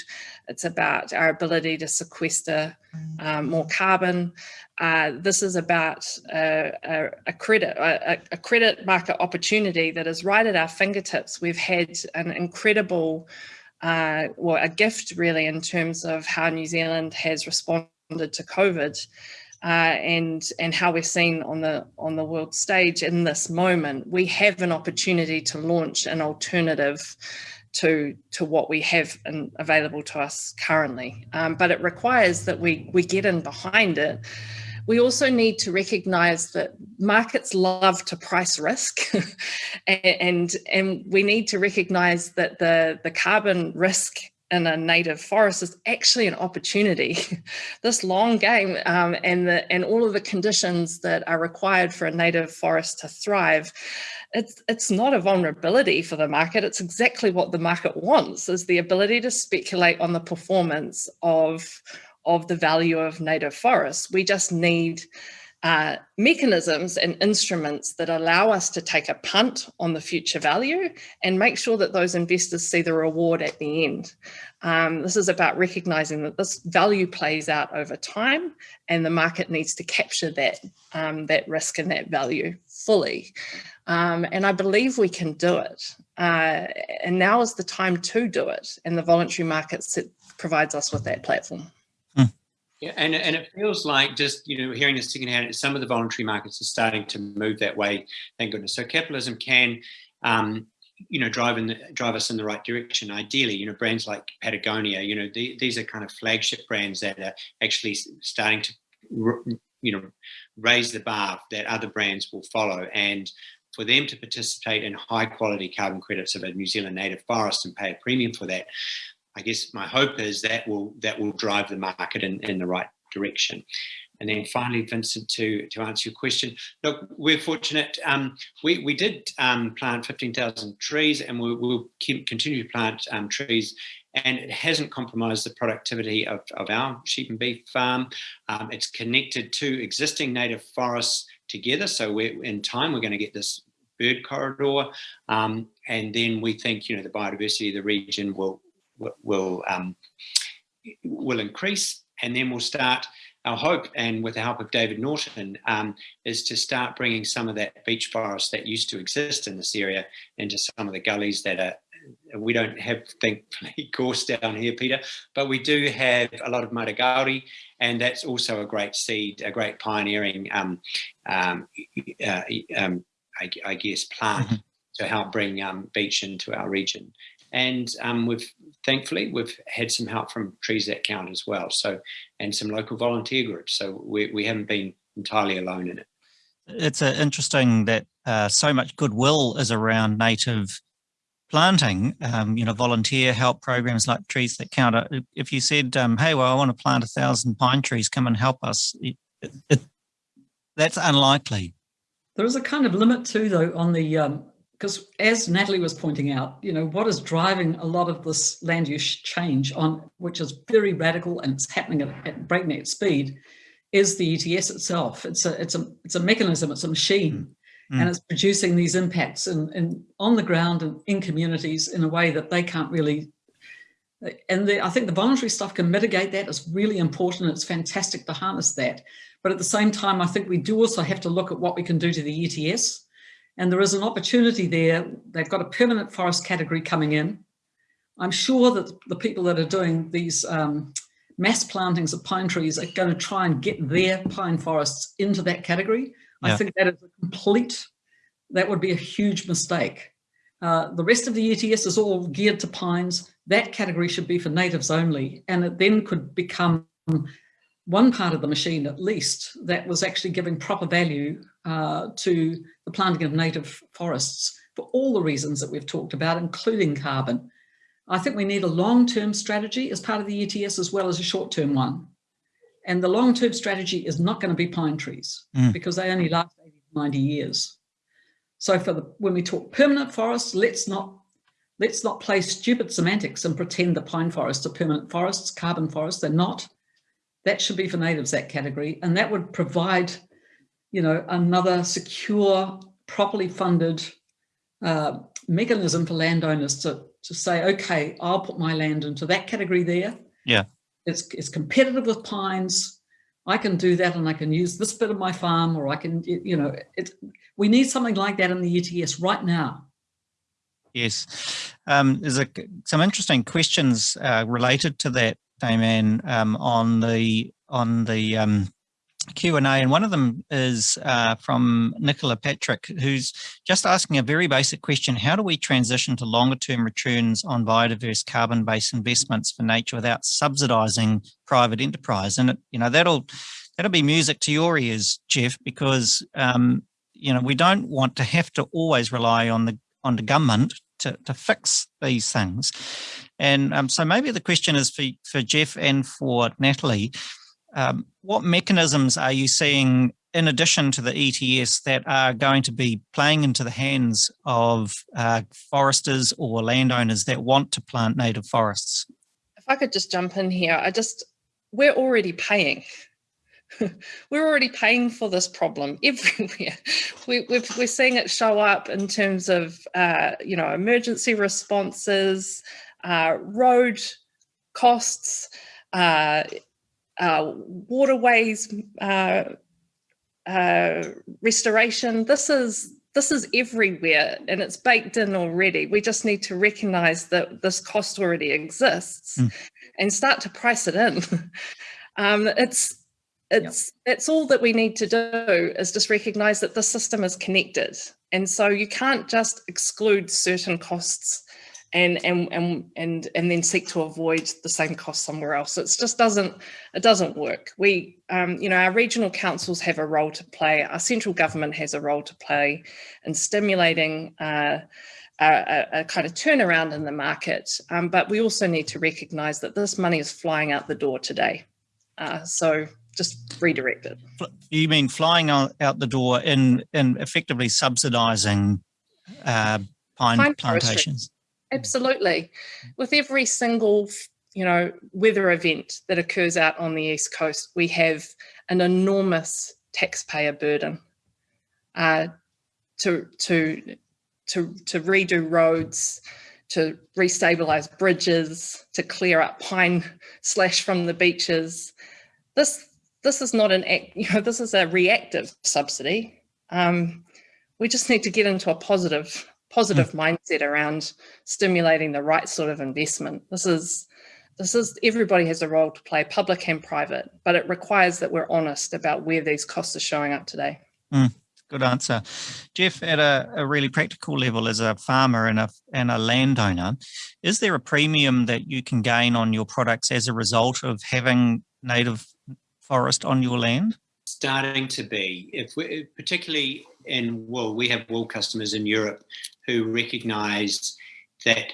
It's about our ability to sequester um, more carbon. Uh, this is about a, a, a credit, a, a, credit market opportunity that is right at our fingertips. We've had an incredible, uh, well, a gift really in terms of how New Zealand has responded to COVID. uh, and and how we're seen on the on the world stage in this moment, we have an opportunity to launch an alternative to to what we have in, available to us currently. Um, but it requires that we we get in behind it. We also need to recognize that markets love to price risk [laughs] and, and we need to recognize that the, the carbon risk in a native forest is actually an opportunity. [laughs] this long game um, and the and all of the conditions that are required for a native forest to thrive, it's it's not a vulnerability for the market. It's exactly what the market wants: is the ability to speculate on the performance of of the value of native forests. We just need uh, mechanisms and instruments that allow us to take a punt on the future value and make sure that those investors see the reward at the end. Um, this is about recognizing that this value plays out over time and the market needs to capture that, um, that risk and that value fully. Um, and I believe we can do it. Uh, and now is the time to do it. And the voluntary market provides us with that platform. Yeah, and, and it feels like just, you know, hearing this secondhand, some of the voluntary markets are starting to move that way, thank goodness. So capitalism can, um, you know, drive, in the, drive us in the right direction. Ideally, you know, brands like Patagonia, you know, the, these are kind of flagship brands that are actually starting to, you know, raise the bar that other brands will follow. And for them to participate in high quality carbon credits of a New Zealand native forest and pay a premium for that, I guess my hope is that will that will drive the market in, in the right direction. And then finally, Vincent, to, to answer your question, look, we're fortunate. Um, we, we did um, plant 15,000 trees and we, will continue to plant um, trees and it hasn't compromised the productivity of, of our sheep and beef farm. Um, it's connected to existing native forests together. So we're, in time, we're going to get this bird corridor. Um, and then we think, you know, the biodiversity of the region will, will um, will increase and then we'll start our hope and with the help of David Norton um, is to start bringing some of that beech forest that used to exist in this area into some of the gullies that are we don't have thankfully [laughs] gorse down here Peter but we do have a lot of matagouri and that's also a great seed a great pioneering um, um, uh, um, I, I, guess plant mm -hmm. to help bring um, beech into our region and um, we've thankfully we've had some help from Trees That Count as well. So and some local volunteer groups. So we, we haven't been entirely alone in it. It's uh, interesting that uh, so much goodwill is around native planting, um, you know, volunteer help programs like Trees That Count. Uh, if you said, um, hey, well, I want to plant a thousand pine trees, come and help us, it, it, that's unlikely. There is a kind of limit too, though, on the um, because as Natalie was pointing out, you know, what is driving a lot of this land use change on, which is very radical and it's happening at, at breakneck speed, is the ETS itself. It's a, it's a, it's a mechanism, it's a machine, mm. and it's producing these impacts in, in, on the ground and in communities in a way that they can't really, and the, I think the voluntary stuff can mitigate that. It's really important. It's fantastic to harness that. But at the same time, I think we do also have to look at what we can do to the ETS and there is an opportunity there. They've got a permanent forest category coming in. I'm sure that the people that are doing these um, mass plantings of pine trees are going to try and get their pine forests into that category. Yeah. I think that is a complete, that would be a huge mistake. Uh, the rest of the ETS is all geared to pines. That category should be for natives only. And it then could become one part of the machine at least that was actually giving proper value uh, to the planting of native forests for all the reasons that we've talked about, including carbon. I think we need a long-term strategy as part of the ETS as well as a short-term one. And the long-term strategy is not going to be pine trees mm. because they only last 80 90 years. So for the, when we talk permanent forests, let's not let's not play stupid semantics and pretend that pine forests are permanent forests, carbon forests, they're not. That should be for natives, that category. And that would provide, you know, another secure, properly funded uh, mechanism for landowners to, to say, okay, I'll put my land into that category there. Yeah. It's, it's competitive with pines. I can do that and I can use this bit of my farm or I can, you know, it, we need something like that in the ETS right now. Yes. Um, there's a, some interesting questions uh, related to that Dame Anne, um, on the on the um, Q&A and one of them is uh, from Nicola Patrick who's just asking a very basic question. How do we transition to longer term returns on biodiverse carbon based investments for nature without subsidizing private enterprise? And, you know, that'll that'll be music to your ears, Geoff, because, um, you know, we don't want to have to always rely on the on the government to, to fix these things. And um, so maybe the question is for, for Geoff and for Natalie, um, what mechanisms are you seeing in addition to the ETS that are going to be playing into the hands of uh, foresters or landowners that want to plant native forests? If I could just jump in here, I just, we're already paying. [laughs] we're already paying for this problem [laughs] everywhere. We, are seeing it show up in terms of, uh, you know, emergency responses, uh, road costs, uh, uh, waterways uh, uh, restoration. This is this is everywhere and it's baked in already. We just need to recognize that this cost already exists mm. and start to price it in. [laughs] um, it's it's yep. that's all that we need to do is just recognize that the system is connected. And so you can't just exclude certain costs and and and and and then seek to avoid the same cost somewhere else. It just doesn't it doesn't work. We um, you know our regional councils have a role to play. Our central government has a role to play in stimulating. Uh, a, a, kind of turnaround in the market, um, but we also need to recognise that this money is flying out the door today. Uh, so just redirect it. You mean flying out the door in in effectively subsidising uh, pine, pine plantations? Absolutely. With every single, you know, weather event that occurs out on the East Coast, we have an enormous taxpayer burden uh, to, to, to, to redo roads, to restabilize bridges, to clear up pine [laughs] slash from the beaches. This, this is not an act, [laughs] you know, this is a reactive subsidy. Um, we just need to get into a positive positive mm. mindset around stimulating the right sort of investment. This is this is everybody has a role to play, public and private, but it requires that we're honest about where these costs are showing up today. Mm, good answer. Geoff, at a, a, really practical level as a farmer and a, and a landowner, is there a premium that you can gain on your products as a result of having native forest on your land? Starting to be, if we, particularly in wool, we have wool customers in Europe who recognise that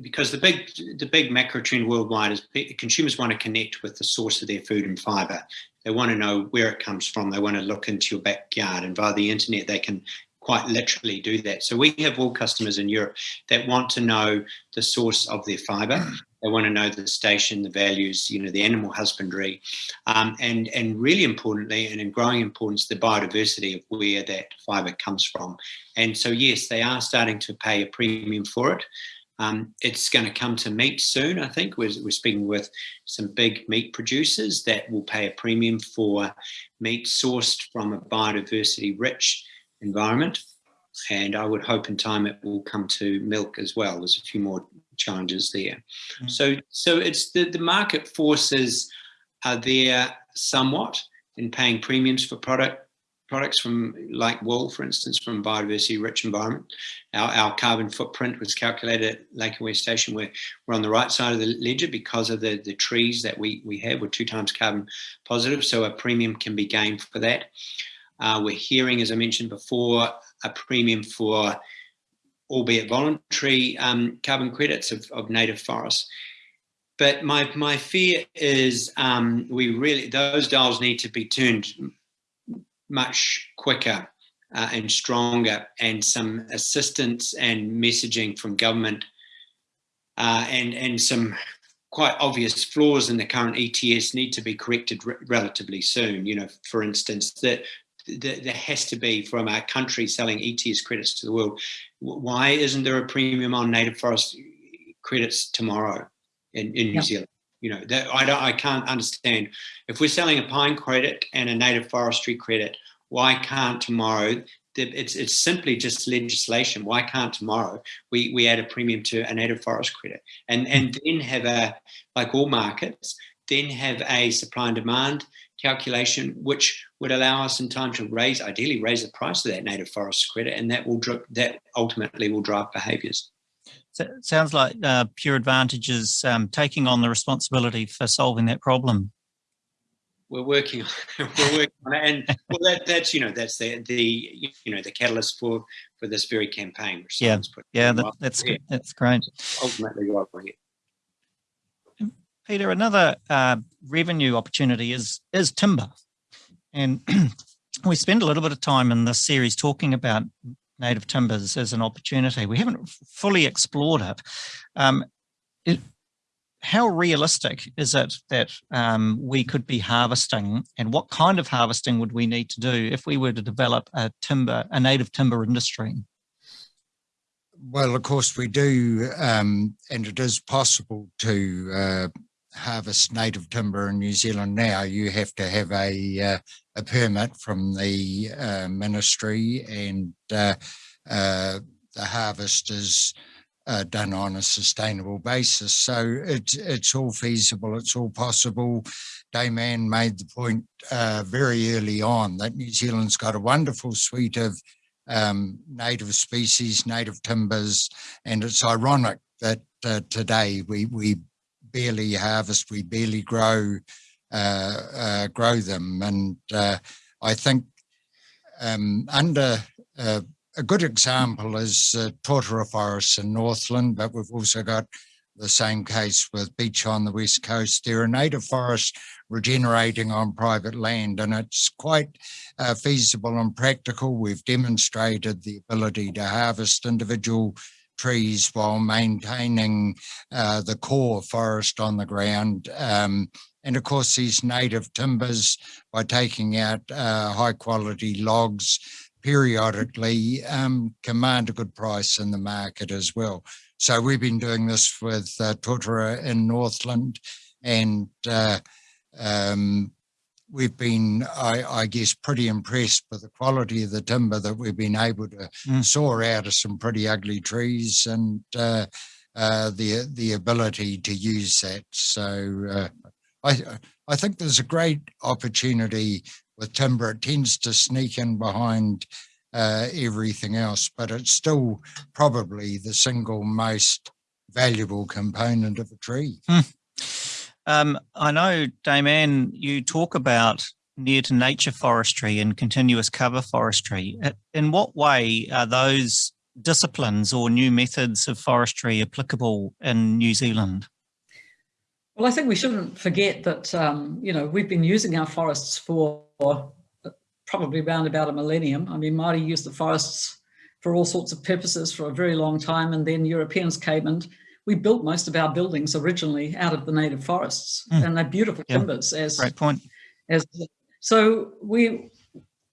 because the big the big macro trend worldwide is consumers want to connect with the source of their food and fiber. They want to know where it comes from. They want to look into your backyard, and via the internet, they can quite literally do that. So we have wool customers in Europe that want to know the source of their fiber they want to know the station, the values, you know, the animal husbandry, um, and and really importantly, and in growing importance, the biodiversity of where that fibre comes from. And so, yes, they are starting to pay a premium for it. Um, it's going to come to meat soon, I think. We're, we're speaking with some big meat producers that will pay a premium for meat sourced from a biodiversity rich environment. And I would hope in time it will come to milk as well. There's a few more challenges there. Mm. So, so it's the, the market forces are there somewhat in paying premiums for product products from like wool, for instance, from biodiversity rich environment. Our, our carbon footprint was calculated at Lake Hāwea Station. We're, we're on the right side of the ledger because of the, the trees that we, we have. We're two times carbon positive, so a premium can be gained for that. Uh, we're hearing, as I mentioned before, a premium for albeit voluntary, um, carbon credits of, of native forests. But my, my fear is um, we really, those dials need to be turned much quicker uh, and stronger and some assistance and messaging from government uh, and, and some quite obvious flaws in the current ETS need to be corrected re relatively soon. You know, for instance, that there has to be from our country selling ETS credits to the world. Why isn't there a premium on native forest credits tomorrow in, in New Zealand? You know, that I don't, I can't understand. If we're selling a pine credit and a native forestry credit, why can't tomorrow? It's it's simply just legislation. Why can't tomorrow we we add a premium to a native forest credit and and hmm. then have a like all markets then have a supply and demand calculation, which would allow us in time to raise, ideally raise the price of that native forest credit, and that will that ultimately will drive behaviours. So it sounds like uh, Pure Advantage is um, taking on the responsibility for solving that problem. We're working, on, [laughs] we're working on it, and well, that, that's you know that's the the you know the catalyst for for this very campaign. yeah, yeah, that, that's. That's great. Ultimately, here. Peter, another uh, revenue opportunity is is timber, and [clears throat] we spend a little bit of time in this series talking about native timbers as an opportunity. We haven't fully explored it. Um, it how realistic is it that um, we could be harvesting and what kind of harvesting would we need to do if we were to develop a timber, a native timber industry? Well, of course we do, um, and it is possible to uh, harvest native timber in New Zealand now, you have to have a uh, a permit from the uh, ministry, and uh, uh the harvest is uh, done on a sustainable basis. So it's it's all feasible. It's all possible. Dame Anne made the point uh, very early on that New Zealand's got a wonderful suite of um, native species, native timbers, and it's ironic that today we we barely harvest, we barely grow uh, uh, grow them. And uh, I think um, under a good example is uh, Forests in Northland, but we've also got the same case with Beech on the west coast. There are native forests regenerating on private land and it's quite uh, feasible and practical. We've demonstrated the ability to harvest individual trees while maintaining uh, the core forest on the ground. Um, and of course, these native timbers, by taking out uh, high quality logs periodically, um, command a good price in the market as well. So we've been doing this with uh, Totara in Northland and uh, um, we've been, I, I, guess, pretty impressed with the quality of the timber that we've been able to mm. saw out of some pretty ugly trees and uh, uh, the the ability to use that. So uh, I I think there's a great opportunity with timber. It tends to sneak in behind uh, everything else, but it's still probably the single most valuable component of a tree. Mm. Um, I know, Dame Anne, you talk about near to nature forestry and continuous cover forestry. In what way are those disciplines or new methods of forestry applicable in New Zealand? Well, I think we shouldn't forget that, um, you know, we've been using our forests for probably around about a millennium. I mean, Māori used the forests for all sorts of purposes for a very long time, and then Europeans came and we built most of our buildings originally out of the native forests mm. and they're beautiful yeah. timbers as great point as so we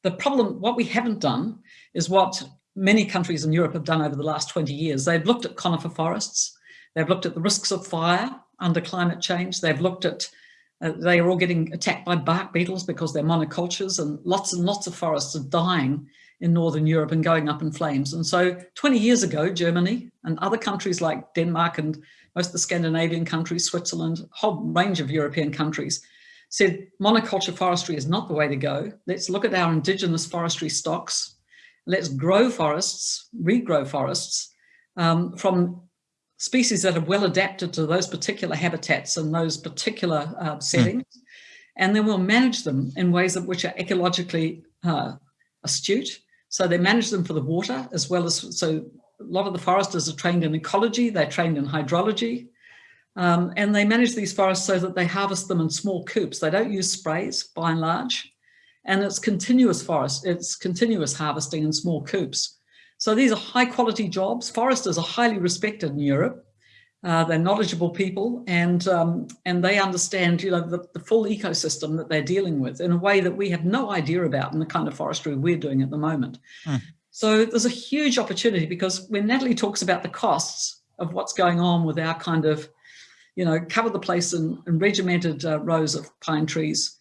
the problem what we haven't done is what many countries in Europe have done over the last 20 years they've looked at conifer forests they've looked at the risks of fire under climate change they've looked at uh, they are all getting attacked by bark beetles because they're monocultures and lots and lots of forests are dying in Northern Europe and going up in flames. And so 20 years ago, Germany and other countries like Denmark and most of the Scandinavian countries, Switzerland, a whole range of European countries, said monoculture forestry is not the way to go. Let's look at our indigenous forestry stocks. Let's grow forests, regrow forests um, from species that are well adapted to those particular habitats and those particular uh, settings. Mm. And then we'll manage them in ways that which are ecologically uh, astute so they manage them for the water as well as, so a lot of the foresters are trained in ecology, they're trained in hydrology, um, and they manage these forests so that they harvest them in small coupes. They don't use sprays by and large, and it's continuous forest, it's continuous harvesting in small coupes. So these are high quality jobs. Foresters are highly respected in Europe. Uh, they're knowledgeable people and um, and they understand you know the, the, full ecosystem that they're dealing with in a way that we have no idea about in the kind of forestry we're doing at the moment. Hmm. So there's a huge opportunity because when Natalie talks about the costs of what's going on with our kind of, you know, cover the place in, in regimented uh, rows of pine trees,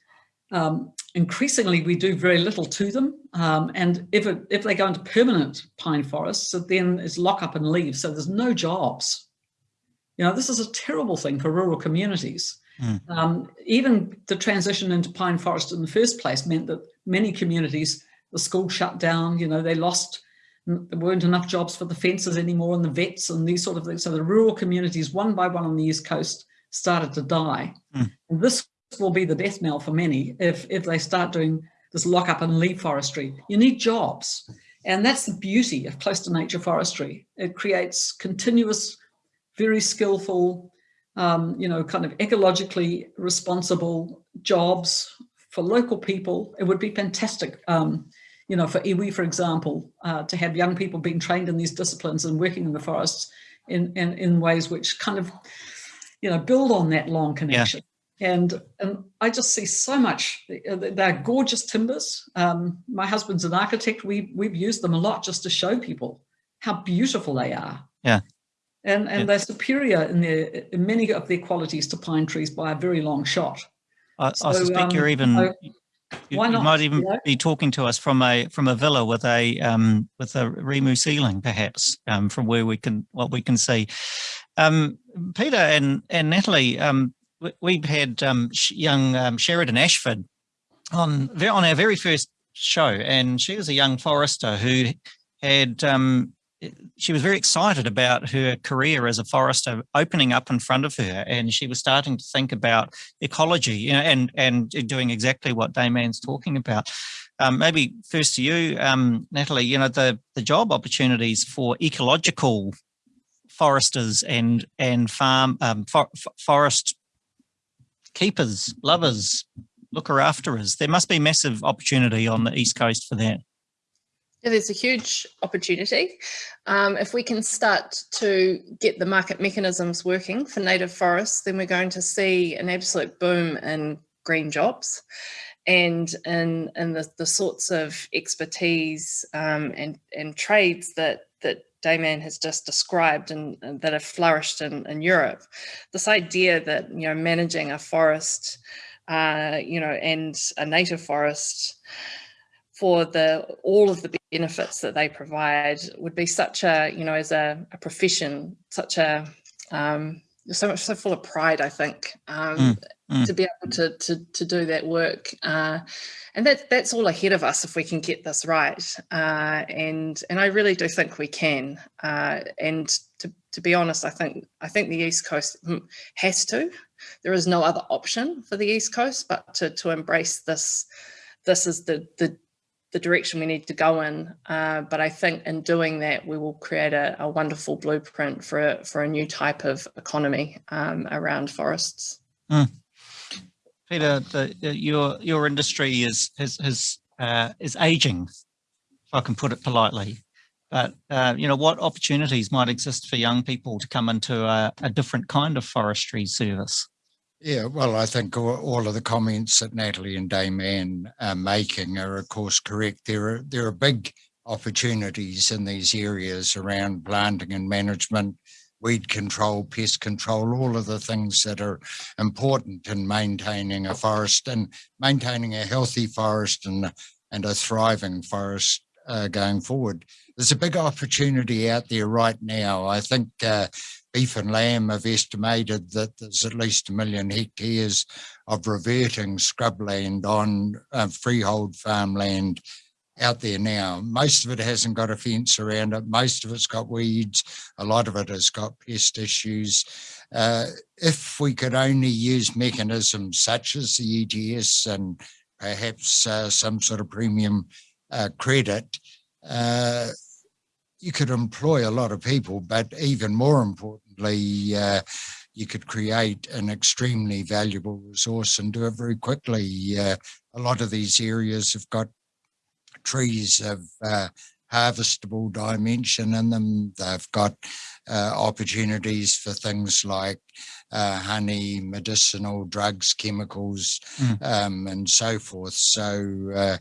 um, increasingly we do very little to them. Um, and if, it, if they go into permanent pine forests, so then it's lock up and leave. So there's no jobs you know, this is a terrible thing for rural communities. Mm. Um, even the transition into pine forest in the first place meant that many communities, the school shut down, you know, they lost, there weren't enough jobs for the fences anymore and the vets and these sort of things. So the rural communities, one by one on the East Coast, started to die. Mm. And this will be the death knell for many if, if they start doing this lock up and leave forestry. You need jobs. And that's the beauty of close to nature forestry. It creates continuous, very skillful, um, you know, kind of ecologically responsible jobs for local people. It would be fantastic, um, you know, for iwi, for example, uh, to have young people being trained in these disciplines and working in the forests in, in, in ways which kind of, you know, build on that long connection. And, and I just see so much, they're gorgeous timbers. Um, my husband's an architect. We, we've used them a lot just to show people how beautiful they are. Yeah. And, and yeah. they're superior in, their, in many of their qualities to pine trees by a very long shot. I, so, I suspect um, you're even, I, you, why not, you might even be talking to us from a from a villa with a um, with a rimu ceiling, perhaps, um, from where we can what we can see. Um, Peter and and Natalie, um, we've had um, young um, Sheridan Ashford on on our very first show, and she was a young forester who had um, she was very excited about her career as a forester opening up in front of her, and she was starting to think about ecology, you know, and and doing exactly what Dame Anne's talking about. Um, maybe first to you, um, Natalie, you know, the, the job opportunities for ecological foresters and and farm um, for, forest keepers, lovers, looker after us. There must be massive opportunity on the East Coast for that. Yeah, there's a huge opportunity. Um, if we can start to get the market mechanisms working for native forests, then we're going to see an absolute boom in green jobs and in, in the, the sorts of expertise um, and, and trades that, that Dame Anne has just described and, and that have flourished in, in Europe. This idea that, you know, managing a forest, uh, you know, and a native forest for the all of the benefits that they provide would be such a, you know, as a, a profession, such a, um, so much so full of pride, I think, um, mm, mm. to be able to, to, to do that work. Uh, and that, that's all ahead of us if we can get this right. Uh, and, and I really do think we can. Uh, and to, to be honest, I think, I think the East Coast has to. There is no other option for the East Coast, but to, to embrace this, this is the, the, the direction we need to go in. Uh, but I think in doing that, we will create a, a wonderful blueprint for a, for a new type of economy um, around forests. Mm. Peter, the, your your industry is is is, uh, is aging, if I can put it politely. But uh, you know, what opportunities might exist for young people to come into a, a different kind of forestry service? Yeah, well, I think all of the comments that Natalie and Dame Anne are making are, of course, correct. There are there are big opportunities in these areas around planting and management, weed control, pest control, all of the things that are important in maintaining a forest and maintaining a healthy forest and, and a thriving forest uh, going forward. There's a big opportunity out there right now. I think uh, Beef and Lamb have estimated that there's at least a million hectares of reverting scrubland on uh, freehold farmland out there now. Most of it hasn't got a fence around it. Most of it's got weeds. A lot of it has got pest issues. Uh, if we could only use mechanisms such as the ETS and perhaps uh, some sort of premium uh, credit, uh, you could employ a lot of people, but even more importantly, uh, you could create an extremely valuable resource and do it very quickly. Uh, a lot of these areas have got trees of uh, harvestable dimension in them. They've got uh, opportunities for things like uh, honey, medicinal drugs, chemicals, mm. um, and so forth. So, uh,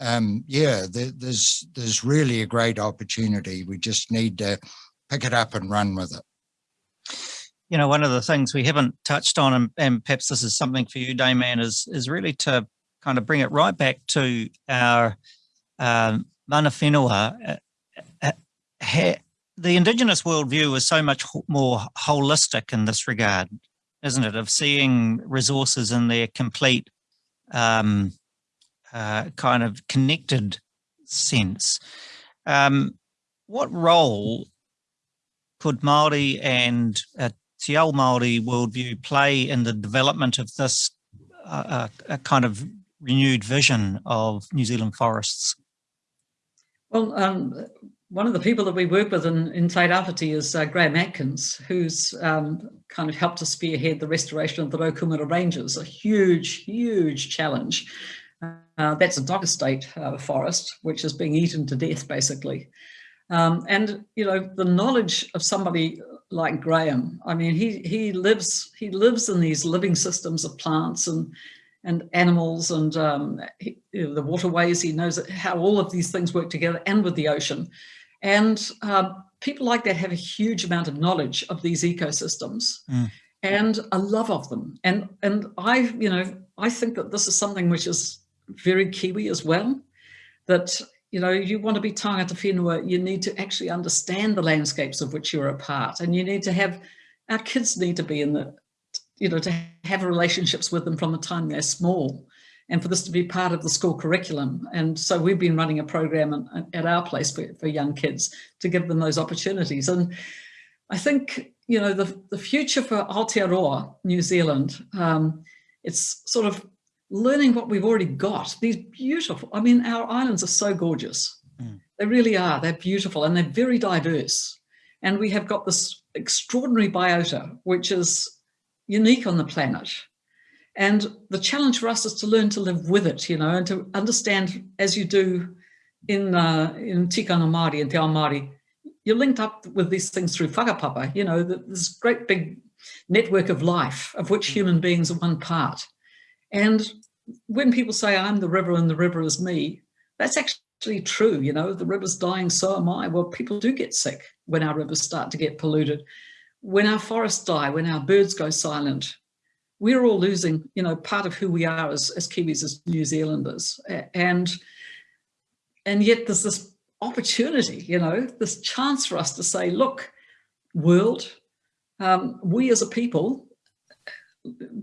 um, yeah, there, there's there's really a great opportunity. We just need to pick it up and run with it. You know, one of the things we haven't touched on, and, and perhaps this is something for you, Dame Anne, is is really to kind of bring it right back to our um, mana whenua, uh, uh, the Indigenous worldview is so much more holistic in this regard. isn't it, of seeing resources in their complete um, uh, kind of connected sense. Um, what role could Māori and uh, Te Ao Māori worldview play in the development of this uh, uh, kind of renewed vision of New Zealand forests? Well, um, one of the people that we work with in, Tairāwhiti is uh, Graham Atkins, who's um, kind of helped to spearhead the restoration of the Raukumara Ranges, a huge, huge challenge. Uh, that's a DOC estate uh, forest, which is being eaten to death, basically. Um, and, you know, the knowledge of somebody like Graham, I mean, he, he, lives, he lives in these living systems of plants and, and animals and um, he, you know, the waterways. He knows how all of these things work together and with the ocean. And uh, people like that have a huge amount of knowledge of these ecosystems mm. and a love of them. And, and I, you know, I think that this is something which is very Kiwi as well, that, you know, you want to be tangata whenua, you need to actually understand the landscapes of which you're a part. And you need to have, our kids need to be in the, you know, to have relationships with them from the time they're small and for this to be part of the school curriculum. And so we've been running a program at our place for, for young kids to give them those opportunities. And I think, you know, the, the future for Aotearoa, New Zealand, um, it's sort of learning what we've already got. These beautiful, I mean, our islands are so gorgeous. Mm. They really are. They're beautiful and they're very diverse. And we have got this extraordinary biota, which is unique on the planet. And the challenge for us is to learn to live with it, you know, and to understand as you do in uh, in tikanga Māori and Te Ao Māori, you're linked up with these things through whakapapa, you know, this great big network of life of which mm. human beings are one part. And when people say I'm the river and the river is me, that's actually true, you know, the river's dying, so am I. Well, people do get sick when our rivers start to get polluted. When our forests die, when our birds go silent, we're all losing, you know, part of who we are as, as Kiwis, as New Zealanders. And, and yet there's this opportunity, you know, this chance for us to say, look, world, um, we as a people,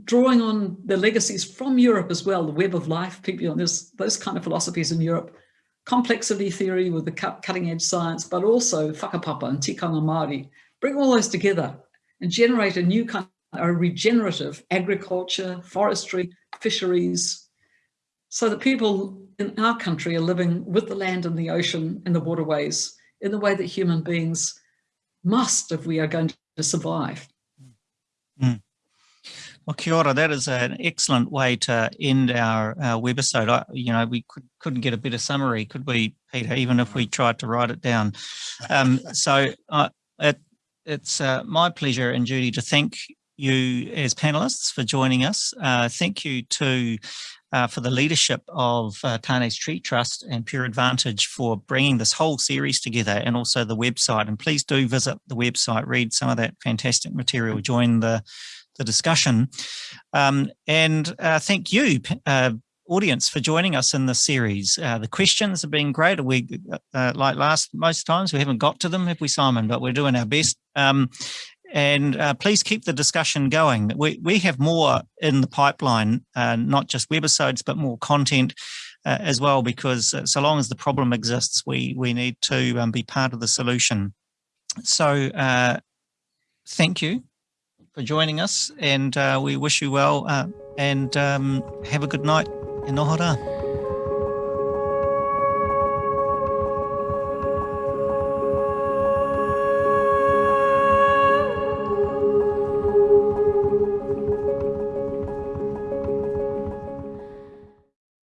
drawing on the legacies from Europe as well, the web of life, people, know, there's those kind of philosophies in Europe, complexity theory with the cutting edge science, but also whakapapa and tikanga Māori, bring all those together and generate a new kind are regenerative agriculture, forestry, fisheries, so that people in our country are living with the land and the ocean and the waterways in the way that human beings must if we are going to survive. Mm. Well, kia ora, that is an excellent way to end our, our webisode. I, you know, we could, couldn't get a better summary, could we, Peter, even if we tried to write it down. Um, [laughs] so uh, it, it's uh, my pleasure and duty to thank you as panelists for joining us. Uh, thank you to uh, for the leadership of uh, Tane's Tree Trust and Pure Advantage for bringing this whole series together and also the website. And please do visit the website, read some of that fantastic material, join the, the discussion. Um, and uh, thank you, uh, audience for joining us in the series. Uh, the questions have been great. We, uh, like last most times, we haven't got to them, have we, Simon? But we're doing our best. Um, and uh, please keep the discussion going. We, we have more in the pipeline, uh, not just webisodes, but more content uh, as well, because uh, so long as the problem exists, we, we need to um, be part of the solution. So uh, thank you for joining us and uh, we wish you well and um, have a good night in Nohara.